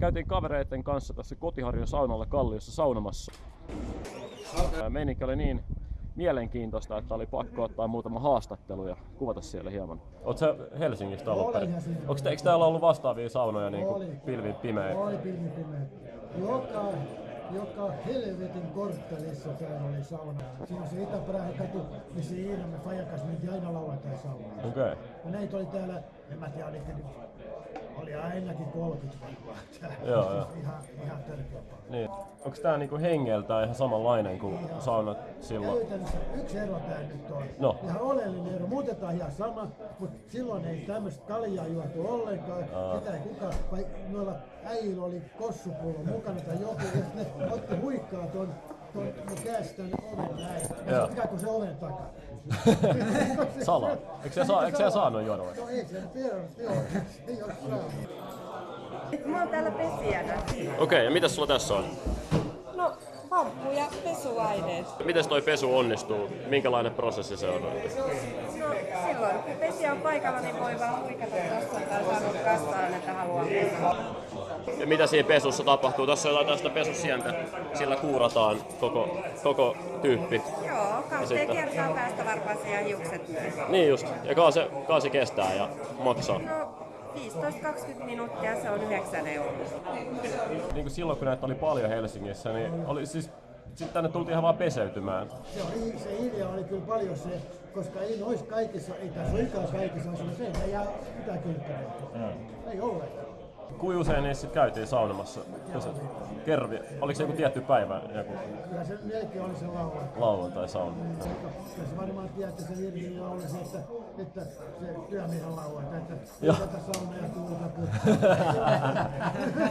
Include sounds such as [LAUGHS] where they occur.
Käytiin kavereiden kanssa tässä Kotiharjun saunalla Kalliossa saunomassa. Meininki oli niin mielenkiintoista, että oli pakko ottaa muutama haastattelu ja kuvata siellä hieman. Oletko Helsingistä ollut? Onko te, eikö täällä ollut vastaavia saunoja niin kuin pilvin pimeä? Oli pilvi pimeä. Joka, joka helvetin korttelissa täällä oli sauna. Siinä on se Itäpärän katu, missä Iina me Fajan kanssa mentiin aina lauantai saunaan. Okei. Okay. Ja näitä oli täällä, en mä tiedä, nyt, oli ainakin 30 varmaan täällä. Joo, joo. Ihan. Niin. Onko tää niinku hengeltään ihan samanlainen kuin saunat silloin? Käytännössä yksi ero tää nyt on. No. Ihan oleellinen ero. Muutetaan ihan sama, mutta silloin ei tämmöistä kaljaa juotu ollenkaan. Aa. Sitä ei kukaan, vai noilla äijillä oli kossupullo mukana tai joku, jos ne otti huikkaa ton, tänne oven näin. Ja Joo. se ikään kuin se oven takana. [LAUGHS] Salaa. Eikö se saa- eikö se saanut vai? No ei se tiedä, joo, ei ole saanut. Mä oon täällä pesijänä. Okei, okay, ja mitäs sulla tässä on? No, hamppu ja pesuaineet. Miten toi pesu onnistuu? Minkälainen prosessi se on? No, silloin kun pesijä on paikalla, niin voi vaan huikata tuossa tai sanoa kassaan, että haluaa pesua. Ja mitä siinä pesussa tapahtuu? Tässä on jotain tästä pesusientä. Sillä kuurataan koko, koko tyyppi. Joo, kahteen kertaan päästä varpaaseen ja hiukset. Niin just. Ja se, se kestää ja maksaa. No, 15-20 minuuttia, se on 9 euroa. Niin kuin silloin kun näitä oli paljon Helsingissä, niin oli siis sitten tänne tultiin ihan vaan peseytymään. Se, oli, se idea oli kyllä paljon se, koska ei noissa kaikissa, ei tässä olekaan kaikissa asunnoissa, ei jää mitään kylttäneitä. Ei ollenkaan. Kuinka usein niissä sit käytiin saunomassa? Kervi. Oliko se joku tietty päivä, joku Kyllä se melkein oli se lauantai. lauantai sauna? Kyllä se varmaan tiedätte se Irvin laulu, se, että, että se työmiehen lauantai, että Joo. sauna ja tuulta. [LAUGHS] [LAUGHS]